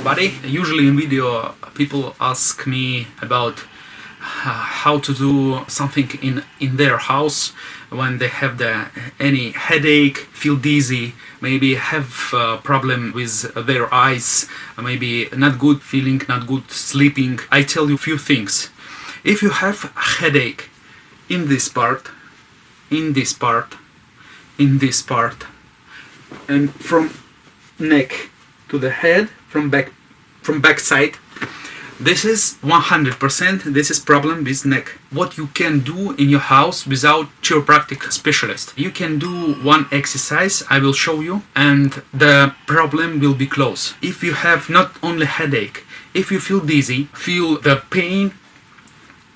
everybody. Usually in video people ask me about uh, how to do something in in their house. When they have the any headache feel dizzy maybe have a problem with their eyes maybe not good feeling not good sleeping. I tell you a few things. If you have a headache in this part in this part in this part and from neck to the head from back from back side this is 100% this is problem with neck. What you can do in your house without chiropractic specialist. You can do one exercise i will show you and the problem will be closed. If you have not only headache if you feel dizzy feel the pain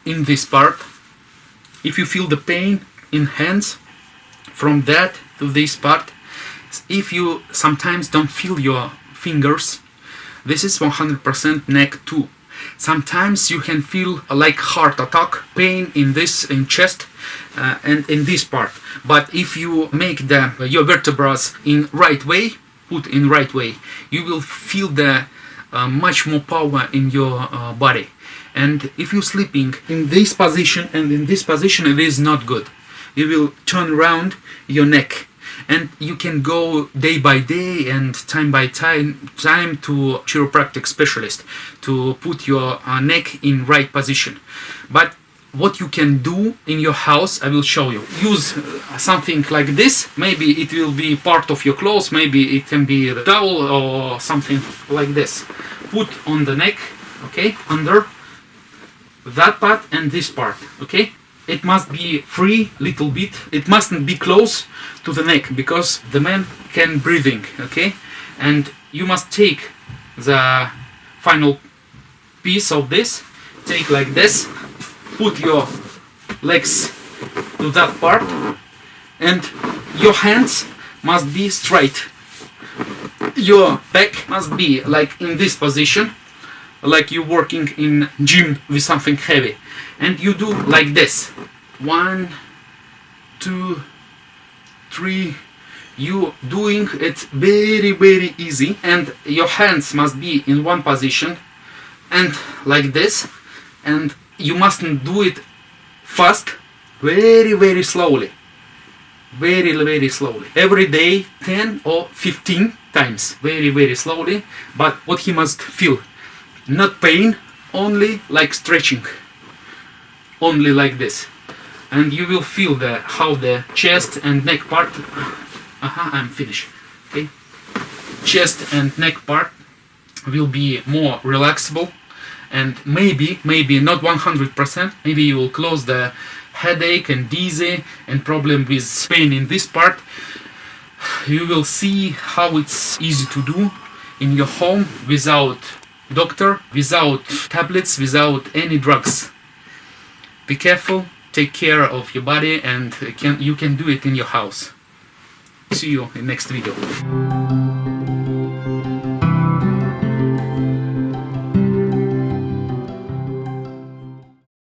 in this part if you feel the pain in hands from that to this part if you sometimes don't feel your fingers this is 100% neck too. Sometimes you can feel like heart attack pain in this in chest uh, and in this part. But if you make the your vertebrae in right way put in right way you will feel the uh, much more power in your uh, body. And if you're sleeping in this position and in this position it is not good. You will turn around your neck and you can go day by day and time by time time to chiropractic specialist to put your uh, neck in right position. But what you can do in your house I will show you. Use uh, something like this. Maybe it will be part of your clothes. Maybe it can be a towel or something like this. Put on the neck okay under that part and this part okay it must be free little bit. It mustn't be close to the neck because the man can breathing okay? And you must take the final piece of this take like this put your legs to that part and your hands must be straight. Your back must be like in this position like you're working in gym with something heavy. And you do like this. One two three. You doing it very very easy. And your hands must be in one position. And like this. And you mustn't do it fast very very slowly. Very very slowly. Every day 10 or 15 times. Very very slowly. But what he must feel not pain only like stretching. Only like this. And you will feel the how the chest and neck part -huh, I'm finished. Okay. Chest and neck part will be more relaxable and maybe maybe not 100% maybe you will close the headache and dizzy and problem with pain in this part. You will see how it's easy to do in your home without doctor without tablets without any drugs. Be careful take care of your body and can, you can do it in your house. See you in next video